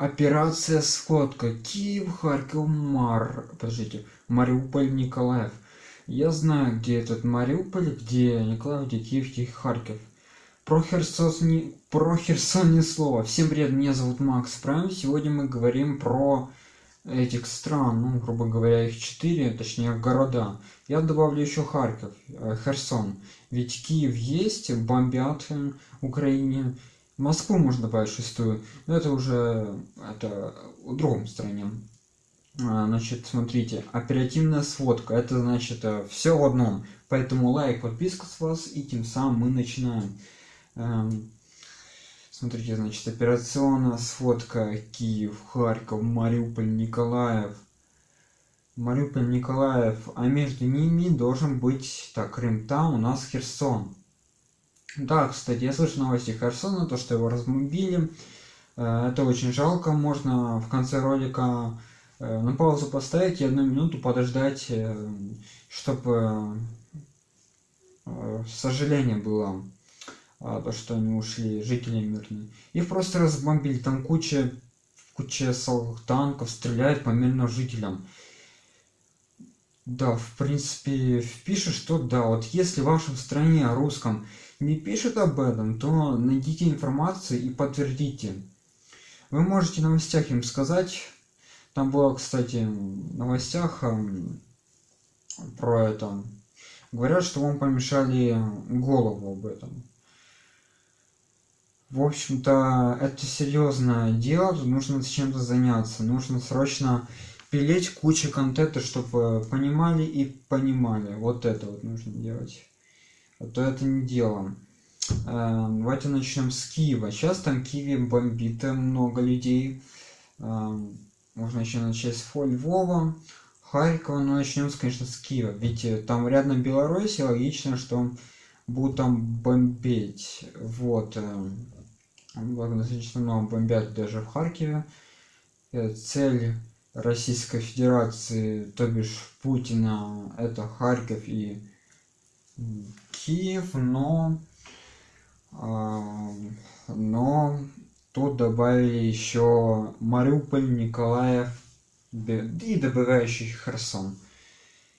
Операция «Сходка». Киев, Харьков, Мар... Подождите. Мариуполь, Николаев. Я знаю, где этот Мариуполь, где Николаев, где Киев, где Харьков. Про Херсон, не... про Херсон ни слова. Всем привет, меня зовут Макс Прайм. Сегодня мы говорим про этих стран, ну, грубо говоря, их четыре, точнее, города. Я добавлю еще Харьков, э, Херсон. Ведь Киев есть, бомбят Украине. Москву можно добавить шестую, но это уже это в другом стране. А, значит, смотрите, оперативная сводка, это значит э, все в одном. Поэтому лайк, подписка с вас, и тем самым мы начинаем. Эм, смотрите, значит, операционная сводка Киев, Харьков, Мариуполь, Николаев. Мариуполь, Николаев, а между ними должен быть, так, Крым, там у нас Херсон. Да, кстати, я слышал новости Херсона, то, что его разбомбили. Э, это очень жалко. Можно в конце ролика э, на паузу поставить и одну минуту подождать, э, чтобы сожаление было, то, что они ушли, жители мирные. Их просто разбомбили. Там куча, куча танков стреляют по мирным жителям. Да, в принципе, пишет, что да, вот если в вашем стране русском не пишет об этом, то найдите информацию и подтвердите. Вы можете в новостях им сказать, там было, кстати, в новостях про это, говорят, что вам помешали голову об этом. В общем-то, это серьезное дело, тут нужно чем-то заняться, нужно срочно пилить кучу контента, чтобы понимали и понимали. Вот это вот нужно делать то это не дело. Э, давайте начнем с Киева. Сейчас там Киеве бомбит много людей. Э, можно еще начать с Львова, Харькова, но начнем, конечно, с Киева. Ведь э, там рядом Беларусь, логично, что будут там бомбить. Вот. Достаточно много бомбят даже в Харькове. Цель Российской Федерации, то бишь Путина, это Харьков и Киев, но, э, но тут добавили еще Мариуполь, Николаев и добывающий Херсон.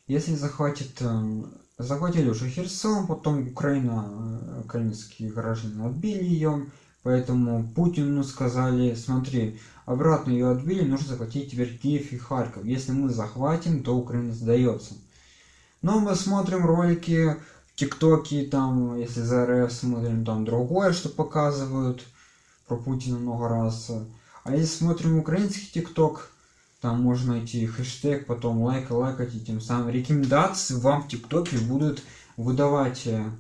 Если захватит, э, захватили уже Херсон, потом Украина, э, украинские граждане отбили ее, поэтому Путину сказали, смотри, обратно ее отбили, нужно захватить теперь Киев и Харьков. Если мы захватим, то Украина сдается. Но мы смотрим ролики ТикТоке, там, если за РФ смотрим, там другое, что показывают про Путина много раз. А если смотрим украинский ТикТок, там можно найти хэштег, потом лайк, лайкать, и тем самым рекомендации вам в ТикТоке будут выдавать э,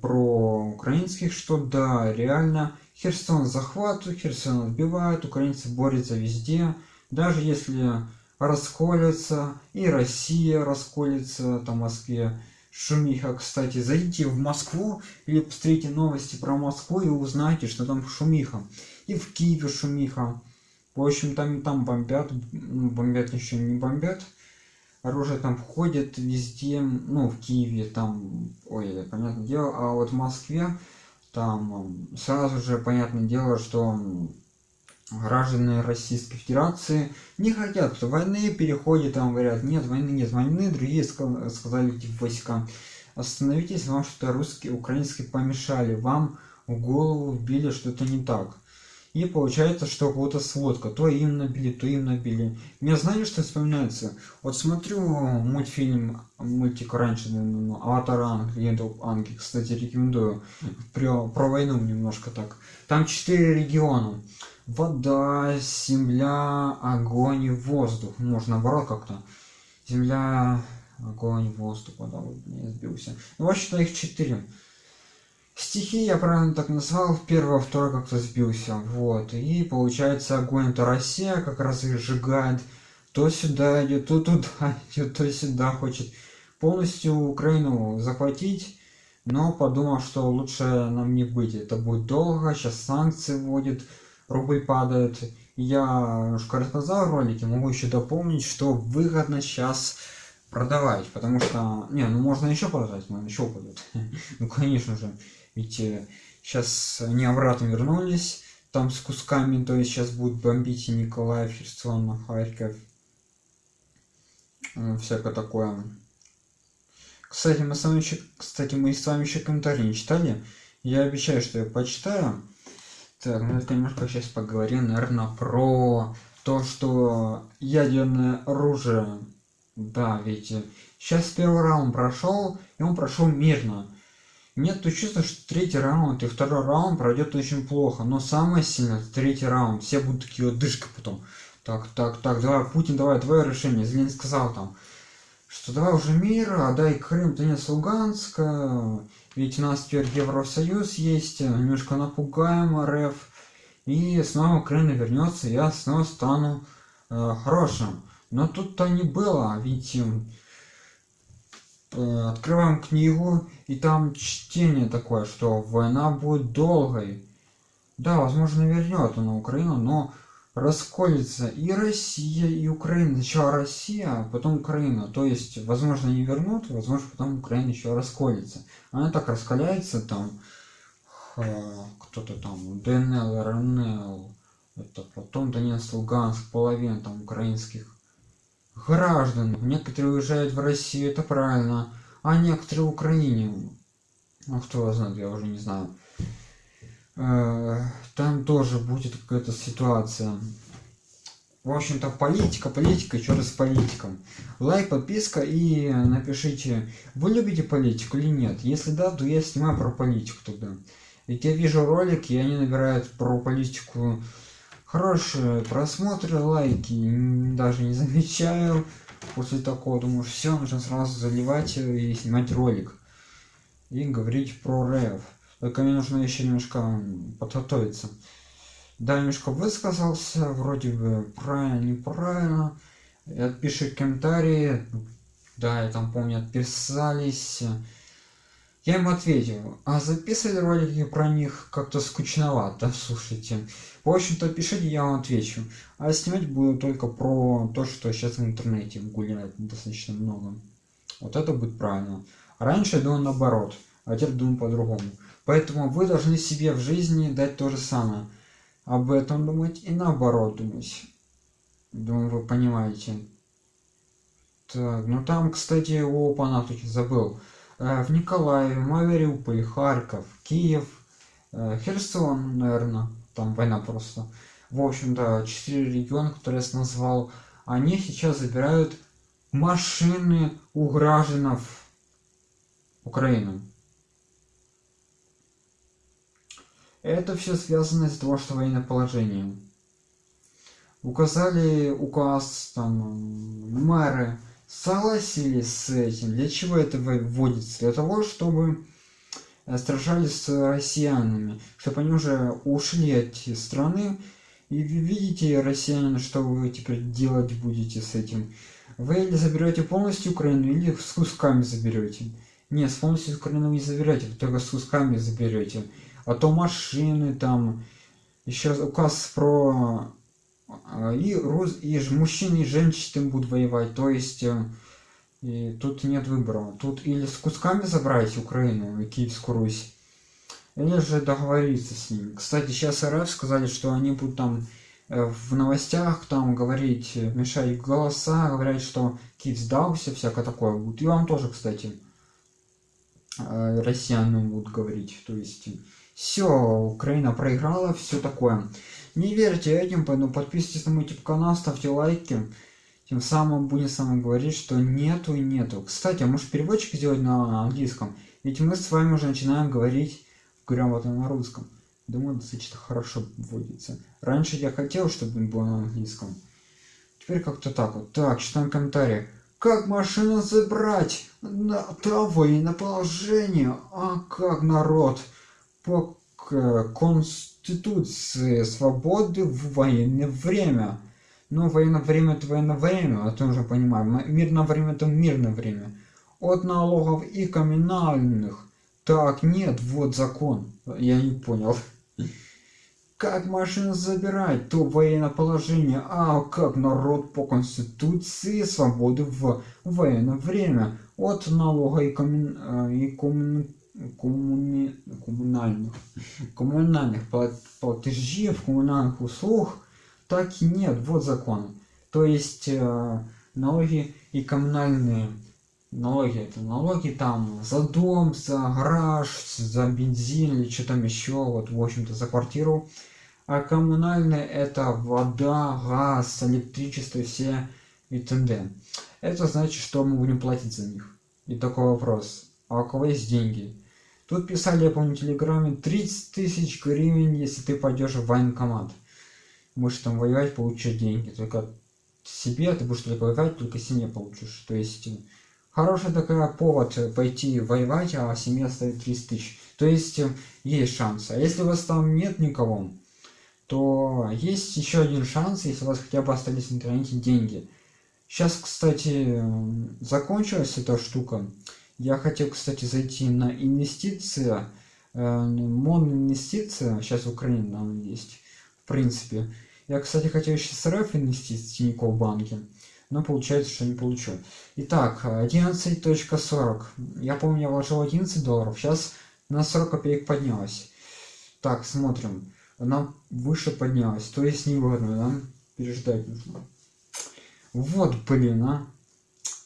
про украинских, что да, реально Херсон захватывают, Херсон отбивают, украинцы борются везде, даже если расколется, и Россия расколется, там в Москве, шумиха, кстати. Зайдите в Москву или посмотрите новости про Москву и узнайте, что там шумиха. И в Киеве шумиха. В общем, там и там бомбят, ну, бомбят еще не бомбят. Оружие там входит везде, ну, в Киеве там, ой, понятное дело, а вот в Москве там сразу же понятное дело, что граждане Российской Федерации не хотят войны, переходят, там говорят, нет, войны нет, войны, другие сказали в войска. Остановитесь, вам что-то русские, украинские помешали, вам в голову вбили что-то не так. И получается, что кого-то сводка, то им набили, то им набили. Мне знаете, что вспоминается? Вот смотрю мультфильм, мультик раньше, ну, Аватар Анг, Легенда Анги, кстати, рекомендую, про, про войну немножко так. Там четыре региона вода, земля, огонь воздух. Может, наоборот как-то. Земля, огонь, воздух, вода. Вот, не сбился. Ну, вообще-то их четыре. Стихи я правильно так назвал, первого, второй как-то сбился, вот, и получается огонь это Россия как раз их сжигает, то сюда идет, то туда идет, то сюда хочет полностью Украину захватить, но подумал, что лучше нам не быть, это будет долго, сейчас санкции вводят, рубль падает. Я уж рассказал в ролике, могу еще дополнить, что выгодно сейчас продавать, потому что, не, ну можно еще продать, но еще упадет. ну конечно же, ведь сейчас они обратно вернулись, там с кусками, то есть сейчас будут бомбить и Николаев, Херсон, Харьков, всякое такое. Кстати, мы с вами еще, кстати, мы с вами еще комментарии не читали. Я обещаю, что я почитаю. Так, ну это немножко сейчас поговорим, наверное, про то, что ядерное оружие, да, ведь сейчас первый раунд прошел, и он прошел мирно. Нет, то чувство, что третий раунд и второй раунд пройдет очень плохо, но самое сильное третий раунд. Все будут такие вот дышка потом. Так, так, так, давай, Путин, давай, твое решение. Зеленский сказал там, что давай уже мир, отдай Крым, Донец, Луганск, ведь у нас теперь Евросоюз есть, немножко напугаем РФ, и снова Украина вернется, я снова стану э, хорошим. Но тут-то не было, ведь э, открываем книгу, и там чтение такое, что война будет долгой. Да, возможно, вернет на Украину, но расколется и Россия, и Украина. Сначала Россия, а потом Украина. То есть, возможно, не вернут, возможно, потом Украина еще расколется. Она так раскаляется там, кто-то там, ДНЛ, РНЛ, это потом Донецк, Луганск, половина там украинских граждан. Некоторые уезжают в Россию, это правильно, а некоторые в Украине. Ну, кто знает, я уже не знаю. Э, там тоже будет какая-то ситуация. В общем-то, политика, политика, еще раз политиком. Лайк, подписка и напишите, вы любите политику или нет. Если да, то я снимаю про политику тогда. Ведь я вижу ролики, и они набирают про политику хорошие просмотры, лайки, даже не замечаю. После такого думаю, все, нужно сразу заливать и снимать ролик. И говорить про рэп. Только мне нужно еще немножко подготовиться. Да, немножко высказался, вроде бы правильно, неправильно. Отпиши комментарии. Да, я там помню, отписались. Я ему ответил, а записывали ролики про них как-то скучновато, слушайте. В общем-то, пишите, я вам отвечу. А снимать буду только про то, что сейчас в интернете гуляет достаточно много. Вот это будет правильно. Раньше я думал наоборот, а теперь думаю по-другому. Поэтому вы должны себе в жизни дать то же самое. Об этом думать и наоборот думать. Думаю, вы понимаете. Так, ну там, кстати, о Панатухе забыл. Э, в Николаеве, Мариуполь, Харьков, Киев, э, Херсон, наверное, там война просто. В общем-то, четыре региона, которые я назвал, они сейчас забирают машины у граждан Украины. Это все связано из-за того, что военное положение. Указали указ, там, мэры, согласились с этим. Для чего это вводится? Для того, чтобы э, сражались с россиянами, чтобы они уже ушли от страны. И видите, россияне, что вы теперь делать будете с этим. Вы или заберете полностью Украину, или с кусками заберете. Нет, с полностью Украину не заберете, только с кусками заберете. А то машины там, еще указ про а, и, рус... и мужчины и женщины будут воевать, то есть э, и тут нет выбора. Тут или с кусками забрать Украину и Киевскую Русь, или же договориться с ними. Кстати, сейчас РФ сказали, что они будут там э, в новостях там говорить, мешать голоса, говорят, что Киев сдался, всякое такое. И вам тоже, кстати, э, россияне будут говорить. То есть, все, Украина проиграла, все такое. Не верьте этим, поэтому подписывайтесь на мой YouTube канал, ставьте лайки. Тем самым будем с вами говорить, что нету и нету. Кстати, а может переводчик сделать на английском? Ведь мы с вами уже начинаем говорить грамотно на русском. Думаю, достаточно хорошо вводится. Раньше я хотел, чтобы было на английском. Теперь как-то так вот. Так, читаем комментарии. Как машину забрать? На того и на положение. А как народ? По конституции свободы в военное время. Ну, военное время это военное время, это уже понимаем. Мирное время это мирное время. От налогов и коммунальных. Так, нет, вот закон. Я не понял. Как машину забирать? То военное положение. А как народ по конституции свободы в военное время. От налога и, коммун... и коммун коммуни... коммунальных, коммунальных платежей, коммунальных услуг, так и нет, вот закон. То есть э, налоги и коммунальные налоги, это налоги там за дом, за гараж, за бензин или что там еще, вот в общем-то за квартиру. А коммунальные это вода, газ, электричество, все и т.д. Это значит, что мы будем платить за них. И такой вопрос. А у кого есть деньги? Тут писали, я помню, в Телеграме, 30 тысяч гривен, если ты пойдешь в военкомат. Будешь там воевать, получать деньги. Только себе ты будешь только воевать, только семье получишь. То есть, хороший такой повод пойти воевать, а семья стоит 30 тысяч. То есть, есть шанс. А если у вас там нет никого, то есть еще один шанс, если у вас хотя бы остались в интернете деньги. Сейчас, кстати, закончилась эта штука. Я хотел, кстати, зайти на инвестиции, э, инвестиции. сейчас в Украине там есть, в принципе. Я, кстати, хотел еще с РФ инвестиции в Тинькофф банке, но получается, что не получу. Итак, 11.40. Я помню, я вложил 11 долларов, сейчас на 40 копеек поднялась. Так, смотрим. Она выше поднялась, то есть невыгодно, нам переждать нужно. Вот, блин, а.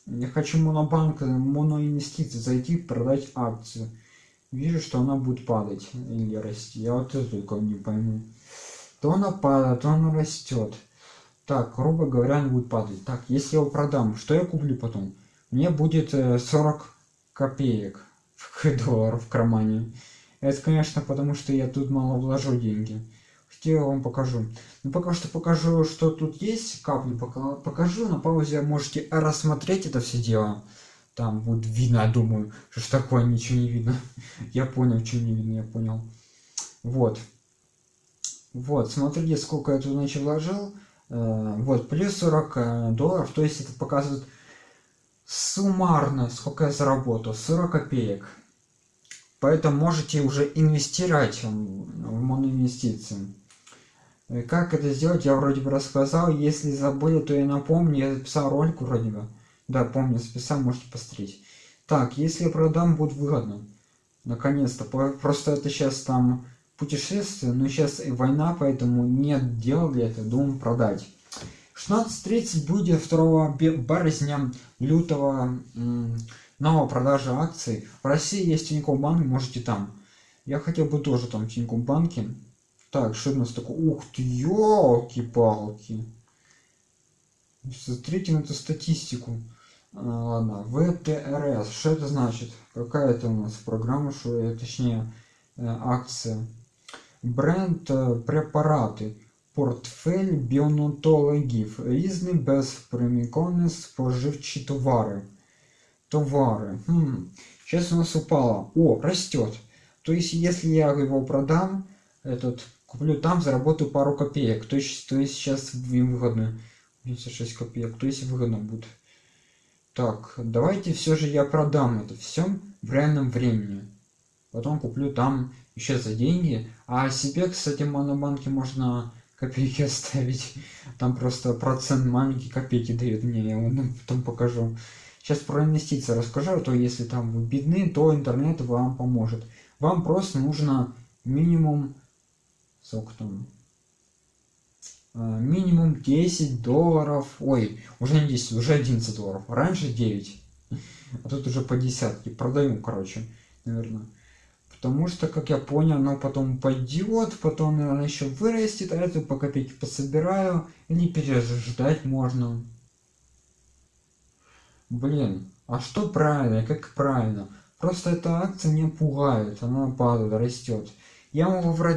Я хочу монобанк, моноинвестиции зайти, продать акцию. Вижу, что она будет падать или расти. Я вот это только не пойму. То она падает, то она растет. Так, грубо говоря, она будет падать. Так, если я его продам, что я куплю потом? Мне будет 40 э, копеек долларов в кармане. Это, конечно, потому что я тут мало вложу деньги где я вам покажу. Ну, пока что покажу, что тут есть, капли пока покажу, на паузе можете рассмотреть это все дело. Там будет видно, я думаю, что ж такое, ничего не видно. Я понял, что не видно, я понял. Вот. Вот, смотрите, сколько я тут значит вложил. Э, вот, плюс 40 э, долларов, то есть это показывает суммарно, сколько я заработал, 40 копеек. Поэтому можете уже инвестировать в моноинвестиции. Э, как это сделать, я вроде бы рассказал. Если забыли, то я напомню. Я записал ролик вроде бы. Да, помню, записал, можете посмотреть. Так, если я продам, будет выгодно. Наконец-то. Просто это сейчас там путешествие, но сейчас и война, поэтому нет дела для этого, думаю продать. 16.30 будет 2 березня лютого новая продажа акций. В России есть Тинькофф банк, можете там. Я хотел бы тоже там Тинькофф банке так, что у нас такое? Ух ты, елки-палки. Смотрите на эту статистику. А, ладно, ВТРС. Что это значит? Какая это у нас программа, что э, точнее э, акция? Бренд э, препараты. Портфель біонатологів. Різні безприміконні споживчі товары. Товары. Хм. Сейчас у нас упало. О, растет. То есть, если я его продам, этот куплю там, заработаю пару копеек. То есть, то есть сейчас им выгодно. 76 копеек. То есть выгодно будет. Так, давайте все же я продам это все в реальном времени. Потом куплю там еще за деньги. А себе, кстати, в монобанке можно копейки оставить. Там просто процент маленький копейки дает мне. Я вам потом покажу. Сейчас про инвестиции расскажу, а то если там вы бедны, то интернет вам поможет. Вам просто нужно минимум сколько там а, минимум 10 долларов. Ой уже не 10 уже 11 долларов. Раньше 9 а тут уже по десятке. Продаю короче наверное. Потому что как я понял оно потом пойдет потом наверное еще вырастет а это по копейке пособираю. Или переждать можно. Блин а что правильно как правильно? Просто эта акция не пугает. Она падает растет я могу вроде